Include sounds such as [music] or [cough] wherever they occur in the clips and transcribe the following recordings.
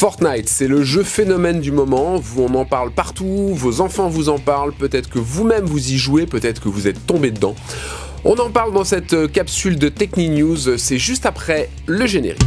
Fortnite, c'est le jeu phénomène du moment, on en parle partout, vos enfants vous en parlent, peut-être que vous-même vous y jouez, peut-être que vous êtes tombé dedans. On en parle dans cette capsule de Techni News, c'est juste après le générique.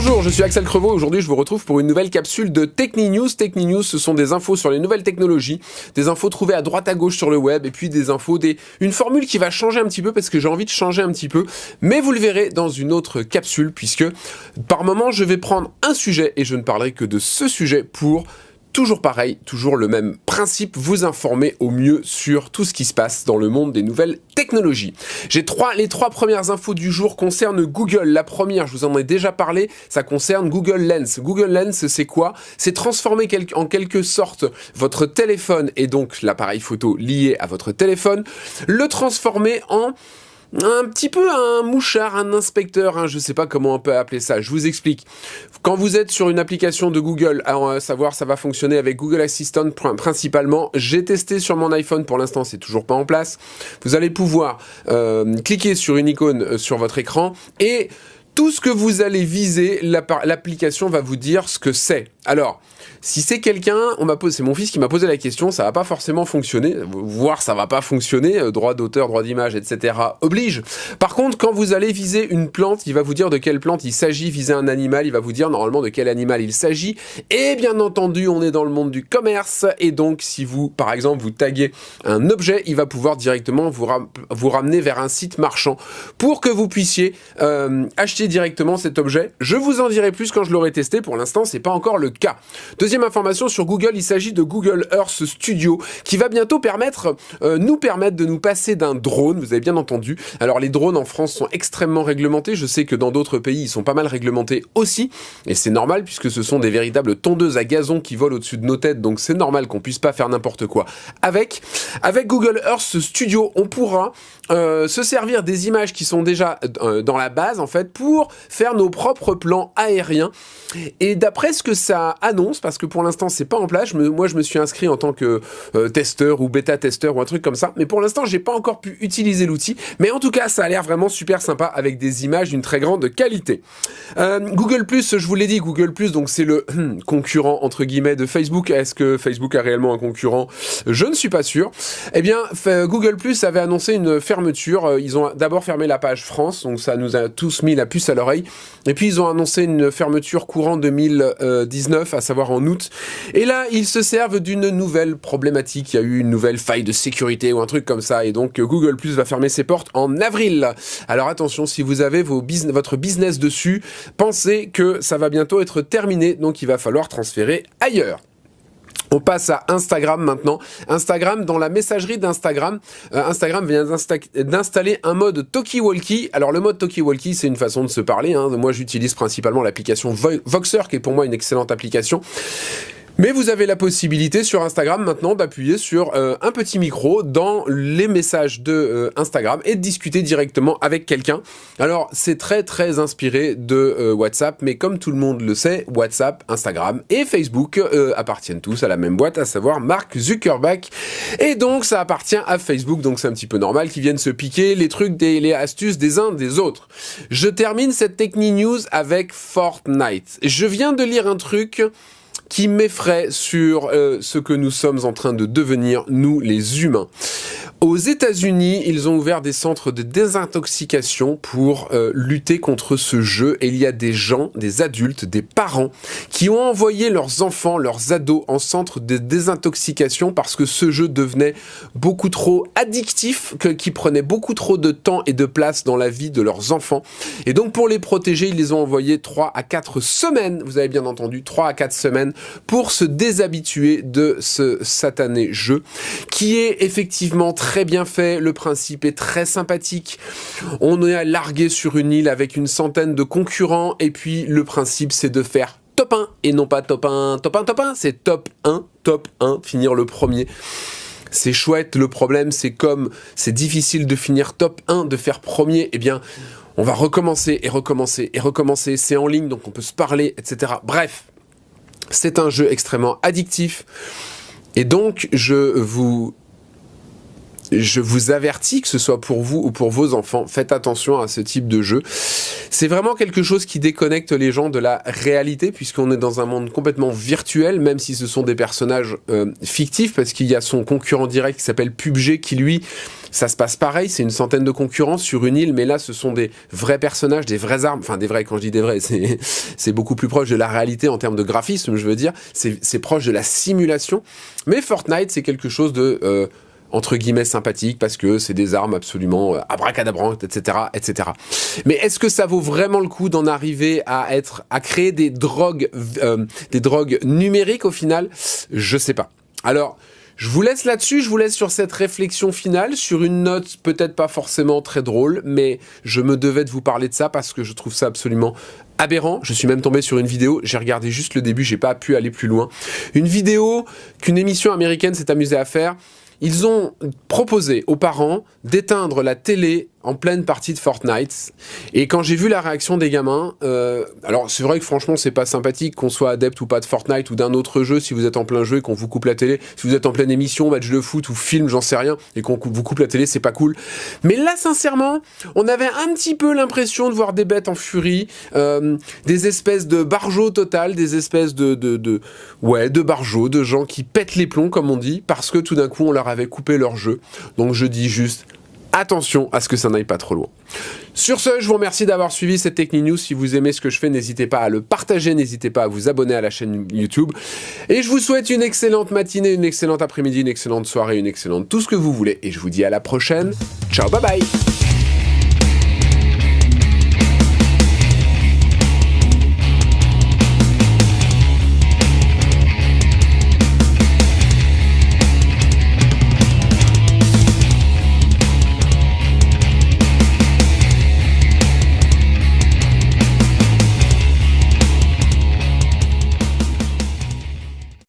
Bonjour, je suis Axel Crevaux. Aujourd'hui, je vous retrouve pour une nouvelle capsule de Techni News. Techni News, ce sont des infos sur les nouvelles technologies, des infos trouvées à droite à gauche sur le web, et puis des infos, une formule qui va changer un petit peu parce que j'ai envie de changer un petit peu. Mais vous le verrez dans une autre capsule, puisque par moment, je vais prendre un sujet et je ne parlerai que de ce sujet pour Toujours pareil, toujours le même principe, vous informer au mieux sur tout ce qui se passe dans le monde des nouvelles technologies. J'ai trois, les trois premières infos du jour concernent Google. La première, je vous en ai déjà parlé, ça concerne Google Lens. Google Lens, c'est quoi? C'est transformer en quelque sorte votre téléphone et donc l'appareil photo lié à votre téléphone, le transformer en un petit peu un mouchard, un inspecteur, hein, je sais pas comment on peut appeler ça, je vous explique. Quand vous êtes sur une application de Google, à savoir ça va fonctionner avec Google Assistant principalement, j'ai testé sur mon iPhone, pour l'instant c'est toujours pas en place, vous allez pouvoir euh, cliquer sur une icône euh, sur votre écran et tout ce que vous allez viser, l'application va vous dire ce que c'est. Alors, si c'est quelqu'un, on m'a posé, c'est mon fils qui m'a posé la question, ça va pas forcément fonctionner, voire ça va pas fonctionner, euh, droit d'auteur, droit d'image, etc. oblige. Par contre, quand vous allez viser une plante, il va vous dire de quelle plante il s'agit, viser un animal, il va vous dire normalement de quel animal il s'agit. Et bien entendu, on est dans le monde du commerce, et donc si vous, par exemple, vous taguez un objet, il va pouvoir directement vous, vous ramener vers un site marchand pour que vous puissiez euh, acheter directement cet objet. Je vous en dirai plus quand je l'aurai testé, pour l'instant c'est pas encore le cas. Deuxième information sur Google, il s'agit de Google Earth Studio qui va bientôt euh, nous permettre de nous passer d'un drone, vous avez bien entendu. Alors les drones en France sont extrêmement réglementés, je sais que dans d'autres pays ils sont pas mal réglementés aussi, et c'est normal puisque ce sont des véritables tondeuses à gazon qui volent au-dessus de nos têtes, donc c'est normal qu'on puisse pas faire n'importe quoi avec. Avec Google Earth Studio, on pourra euh, se servir des images qui sont déjà euh, dans la base en fait pour faire nos propres plans aériens et d'après ce que ça annonce parce que pour l'instant c'est pas en place. Moi je me suis inscrit en tant que euh, testeur ou bêta testeur ou un truc comme ça. Mais pour l'instant j'ai pas encore pu utiliser l'outil. Mais en tout cas ça a l'air vraiment super sympa avec des images d'une très grande qualité. Google Plus je vous l'ai dit Google Plus donc c'est le concurrent entre guillemets de Facebook. Est-ce que Facebook a réellement un concurrent? Je ne suis pas sûr. Eh bien Google Plus avait annoncé une fermeture. Euh, ils ont d'abord fermé la page France, donc ça nous a tous mis la puce à l'oreille. Et puis ils ont annoncé une fermeture courant 2019, à savoir en août. Et là, ils se servent d'une nouvelle problématique. Il y a eu une nouvelle faille de sécurité ou un truc comme ça. Et donc Google Plus va fermer ses portes en avril. Alors attention, si vous avez votre business dessus, pensez que ça va bientôt être terminé. Donc il va falloir transférer ailleurs. On passe à Instagram maintenant. Instagram, dans la messagerie d'Instagram, euh, Instagram vient d'installer un mode talkie-walkie. Alors le mode talkie-walkie, c'est une façon de se parler. Hein. Moi, j'utilise principalement l'application Voxer, qui est pour moi une excellente application. Mais vous avez la possibilité sur Instagram maintenant d'appuyer sur euh, un petit micro dans les messages de euh, Instagram et de discuter directement avec quelqu'un. Alors c'est très très inspiré de euh, WhatsApp, mais comme tout le monde le sait, WhatsApp, Instagram et Facebook appartiennent tous à la même boîte, à savoir Mark Zuckerberg. Et donc ça appartient à Facebook, donc c'est un petit peu normal qu'ils viennent se piquer les trucs, les astuces des uns des autres. Je termine cette Techni News avec Fortnite. Je viens de lire un truc qui m'effraie sur euh, ce que nous sommes en train de devenir, nous les humains. Aux États-Unis, ils ont ouvert des centres de désintoxication pour euh, lutter contre ce jeu. Et il y a des gens, des adultes, des parents qui ont envoyé leurs enfants, leurs ados en centre de désintoxication parce que ce jeu devenait beaucoup trop addictif, qui prenait beaucoup trop de temps et de place dans la vie de leurs enfants. Et donc pour les protéger, ils les ont envoyés 3 à 4 semaines, vous avez bien entendu, 3 à 4 semaines pour se déshabituer de ce satané jeu qui est effectivement très très bien fait, le principe est très sympathique. On est largué sur une île avec une centaine de concurrents et puis le principe c'est de faire top 1 et non pas top 1, top 1, top 1, c'est top 1, top 1, finir le premier. C'est chouette, le problème c'est comme c'est difficile de finir top 1, de faire premier, eh bien On va recommencer et recommencer et recommencer. C'est en ligne, donc on peut se parler, etc. Bref, c'est un jeu extrêmement addictif. Et donc, je vous je vous avertis, que ce soit pour vous ou pour vos enfants, faites attention à ce type de jeu. C'est vraiment quelque chose qui déconnecte les gens de la réalité, puisqu'on est dans un monde complètement virtuel, même si ce sont des personnages euh, fictifs, parce qu'il y a son concurrent direct qui s'appelle PUBG, qui lui, ça se passe pareil, c'est une centaine de concurrents sur une île, mais là, ce sont des vrais personnages, des vraies armes, enfin des vrais, quand je dis des vrais, [laughs] c'est beaucoup plus proche de la réalité en termes de graphisme, je veux dire, c'est proche de la simulation, mais Fortnite, c'est quelque chose de... Euh, entre guillemets sympathique parce que c'est des armes absolument euh, abracadabrantes, etc., etc. Mais est-ce que ça vaut vraiment le coup d'en arriver à être, à créer des drogues, euh, des drogues numériques au final? Je sais pas. Alors, je vous laisse là-dessus, je vous laisse sur cette réflexion finale, sur une note peut-être pas forcément très drôle, mais je me devais de vous parler de ça parce que je trouve ça absolument aberrant. Je suis même tombé sur une vidéo, j'ai regardé juste le début, j'ai pas pu aller plus loin. Une vidéo qu'une émission américaine s'est amusée à faire ils ont proposé aux parents d'éteindre la télé en pleine partie de Fortnite. Et quand j'ai vu la réaction des gamins, euh, alors c'est vrai que franchement c'est pas sympathique qu'on soit adepte ou pas de Fortnite ou d'un autre jeu si vous êtes en plein jeu et qu'on vous coupe la télé. Si vous êtes en pleine émission, match de foot ou film, j'en sais rien, et qu'on vous coupe la télé, c'est pas cool. Mais là sincèrement, on avait un petit peu l'impression de voir des bêtes en furie, euh, des espèces de barjots total, des espèces de, de, ouais, de barjots, de gens qui pètent les plombs comme on dit, parce que tout d'un coup on leur avait coupé leur jeu. Donc je dis juste attention à ce que ça n'aille pas trop loin. Sur ce, je vous remercie d'avoir suivi cette Techni News. Si vous aimez ce que je fais, n'hésitez pas à le partager, n'hésitez pas à vous abonner à la chaîne YouTube. Et je vous souhaite une excellente matinée, une excellente après-midi, une excellente soirée, une excellente tout ce que vous voulez. Et je vous dis à la prochaine. Ciao, bye bye